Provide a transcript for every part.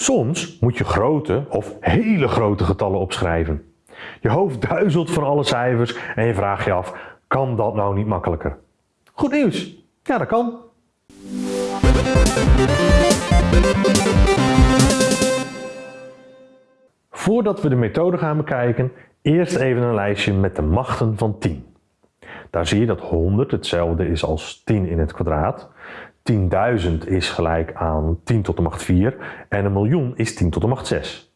Soms moet je grote of hele grote getallen opschrijven. Je hoofd duizelt van alle cijfers en je vraagt je af, kan dat nou niet makkelijker? Goed nieuws! Ja, dat kan. Voordat we de methode gaan bekijken, eerst even een lijstje met de machten van 10. Daar zie je dat 100 hetzelfde is als 10 in het kwadraat. 10.000 is gelijk aan 10 tot de macht 4 en een miljoen is 10 tot de macht 6.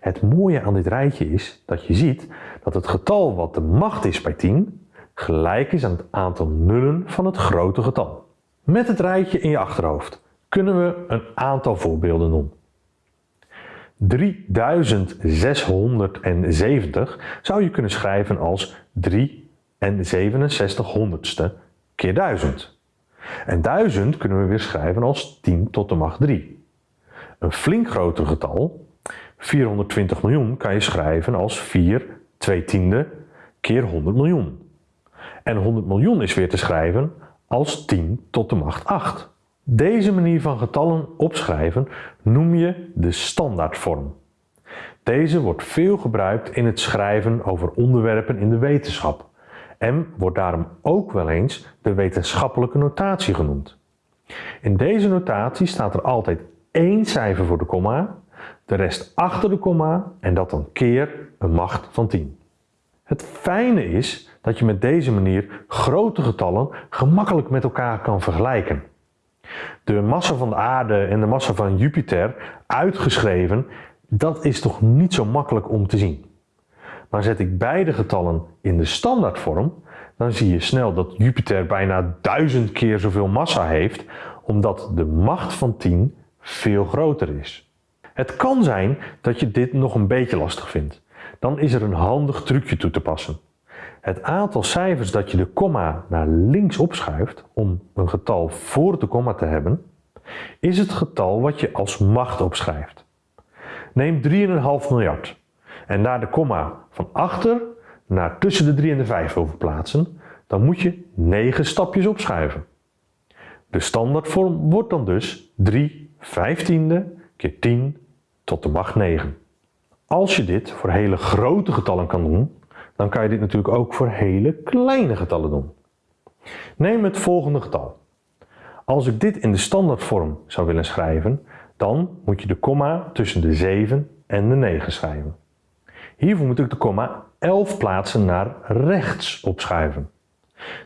Het mooie aan dit rijtje is dat je ziet dat het getal wat de macht is bij 10 gelijk is aan het aantal nullen van het grote getal. Met het rijtje in je achterhoofd kunnen we een aantal voorbeelden doen. 3670 zou je kunnen schrijven als 3 en 67 honderdste keer 1000. En 1000 kunnen we weer schrijven als 10 tot de macht 3. Een flink groter getal, 420 miljoen, kan je schrijven als 4 2 tiende keer 100 miljoen. En 100 miljoen is weer te schrijven als 10 tot de macht 8. Deze manier van getallen opschrijven noem je de standaardvorm. Deze wordt veel gebruikt in het schrijven over onderwerpen in de wetenschap en wordt daarom ook wel eens de wetenschappelijke notatie genoemd. In deze notatie staat er altijd één cijfer voor de komma, de rest achter de komma en dat dan keer een macht van 10. Het fijne is dat je met deze manier grote getallen gemakkelijk met elkaar kan vergelijken. De massa van de aarde en de massa van Jupiter uitgeschreven, dat is toch niet zo makkelijk om te zien. Maar zet ik beide getallen in de standaardvorm, dan zie je snel dat Jupiter bijna duizend keer zoveel massa heeft, omdat de macht van 10 veel groter is. Het kan zijn dat je dit nog een beetje lastig vindt. Dan is er een handig trucje toe te passen. Het aantal cijfers dat je de komma naar links opschuift om een getal voor de komma te hebben, is het getal wat je als macht opschrijft. Neem 3,5 miljard en daar de komma van achter naar tussen de 3 en de 5 wil verplaatsen, dan moet je 9 stapjes opschuiven. De standaardvorm wordt dan dus 3 vijftiende keer 10 tot de macht 9. Als je dit voor hele grote getallen kan doen, dan kan je dit natuurlijk ook voor hele kleine getallen doen. Neem het volgende getal. Als ik dit in de standaardvorm zou willen schrijven, dan moet je de komma tussen de 7 en de 9 schrijven. Hiervoor moet ik de komma 11 plaatsen naar rechts opschuiven.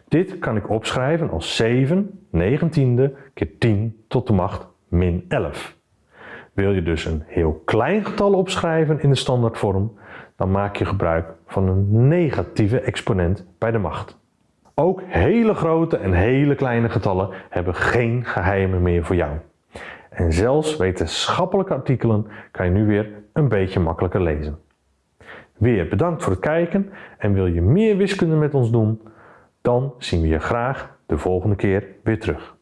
Dit kan ik opschrijven als 7 negentiende keer 10 tot de macht min 11. Wil je dus een heel klein getal opschrijven in de standaardvorm, dan maak je gebruik van een negatieve exponent bij de macht. Ook hele grote en hele kleine getallen hebben geen geheimen meer voor jou. En zelfs wetenschappelijke artikelen kan je nu weer een beetje makkelijker lezen. Weer bedankt voor het kijken en wil je meer wiskunde met ons doen? Dan zien we je graag de volgende keer weer terug.